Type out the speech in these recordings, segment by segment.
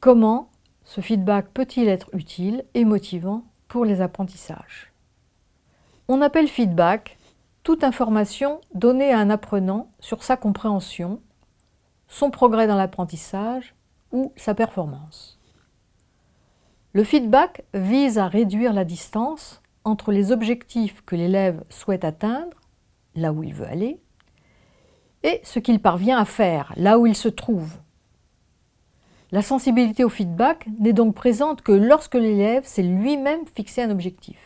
Comment ce feedback peut-il être utile et motivant pour les apprentissages? On appelle feedback toute information donnée à un apprenant sur sa compréhension, son progrès dans l'apprentissage ou sa performance. Le feedback vise à réduire la distance entre les objectifs que l'élève souhaite atteindre, là où il veut aller, et ce qu'il parvient à faire, là où il se trouve. La sensibilité au feedback n'est donc présente que lorsque l'élève s'est lui-même fixé un objectif.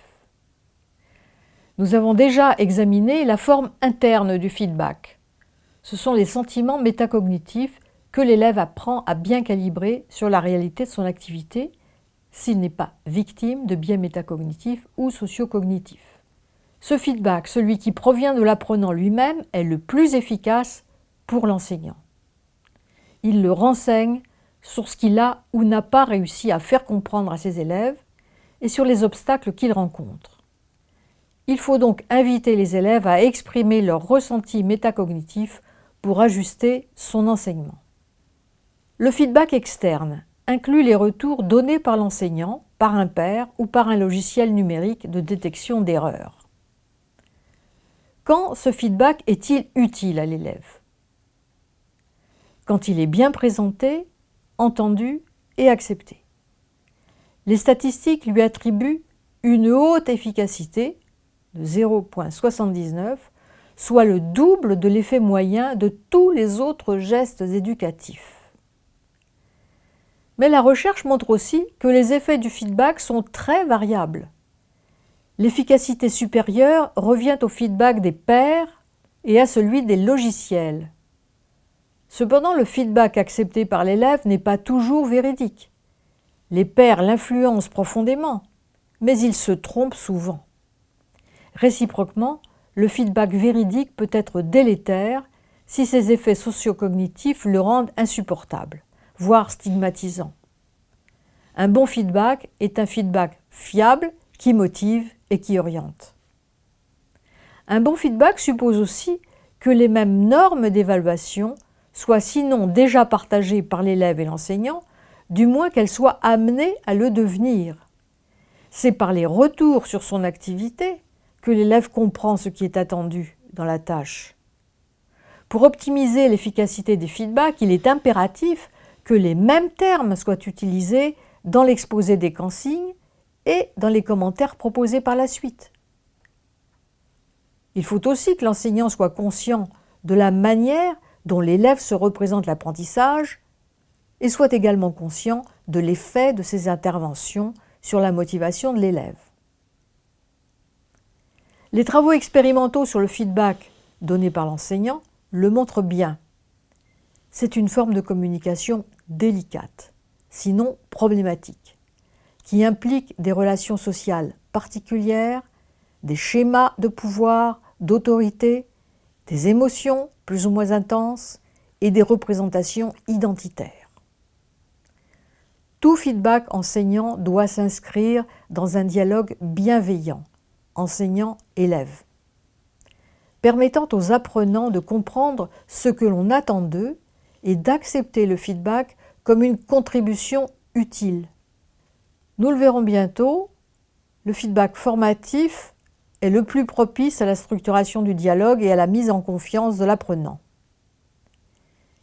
Nous avons déjà examiné la forme interne du feedback. Ce sont les sentiments métacognitifs que l'élève apprend à bien calibrer sur la réalité de son activité s'il n'est pas victime de biais métacognitifs ou sociocognitifs. Ce feedback, celui qui provient de l'apprenant lui-même, est le plus efficace pour l'enseignant. Il le renseigne sur ce qu'il a ou n'a pas réussi à faire comprendre à ses élèves et sur les obstacles qu'il rencontre. Il faut donc inviter les élèves à exprimer leurs ressentis métacognitifs pour ajuster son enseignement. Le feedback externe inclut les retours donnés par l'enseignant, par un père ou par un logiciel numérique de détection d'erreurs. Quand ce feedback est-il utile à l'élève? Quand il est bien présenté, entendu et accepté. Les statistiques lui attribuent une haute efficacité de 0,79, soit le double de l'effet moyen de tous les autres gestes éducatifs. Mais la recherche montre aussi que les effets du feedback sont très variables. L'efficacité supérieure revient au feedback des pairs et à celui des logiciels. Cependant, le feedback accepté par l'élève n'est pas toujours véridique. Les pairs l'influencent profondément, mais ils se trompent souvent. Réciproquement, le feedback véridique peut être délétère si ses effets sociocognitifs le rendent insupportable, voire stigmatisant. Un bon feedback est un feedback fiable qui motive et qui oriente. Un bon feedback suppose aussi que les mêmes normes d'évaluation soient sinon déjà partagées par l'élève et l'enseignant, du moins qu'elles soient amenées à le devenir. C'est par les retours sur son activité que l'élève comprend ce qui est attendu dans la tâche. Pour optimiser l'efficacité des feedbacks, il est impératif que les mêmes termes soient utilisés dans l'exposé des consignes et dans les commentaires proposés par la suite. Il faut aussi que l'enseignant soit conscient de la manière dont l'élève se représente l'apprentissage et soit également conscient de l'effet de ses interventions sur la motivation de l'élève. Les travaux expérimentaux sur le feedback donné par l'enseignant le montrent bien. C'est une forme de communication délicate, sinon problématique, qui implique des relations sociales particulières, des schémas de pouvoir, d'autorité, des émotions plus ou moins intenses et des représentations identitaires. Tout feedback enseignant doit s'inscrire dans un dialogue bienveillant enseignant-élève, permettant aux apprenants de comprendre ce que l'on attend d'eux et d'accepter le feedback comme une contribution utile. Nous le verrons bientôt, le feedback formatif est le plus propice à la structuration du dialogue et à la mise en confiance de l'apprenant.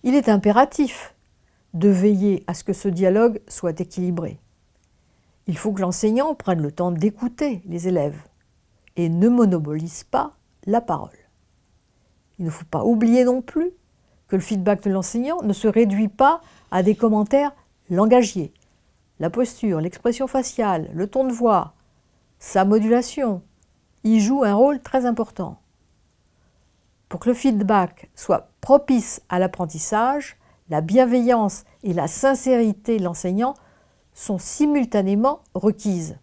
Il est impératif de veiller à ce que ce dialogue soit équilibré. Il faut que l'enseignant prenne le temps d'écouter les élèves et ne monopolise pas la parole. Il ne faut pas oublier non plus que le feedback de l'enseignant ne se réduit pas à des commentaires langagiers. La posture, l'expression faciale, le ton de voix, sa modulation y jouent un rôle très important. Pour que le feedback soit propice à l'apprentissage, la bienveillance et la sincérité de l'enseignant sont simultanément requises.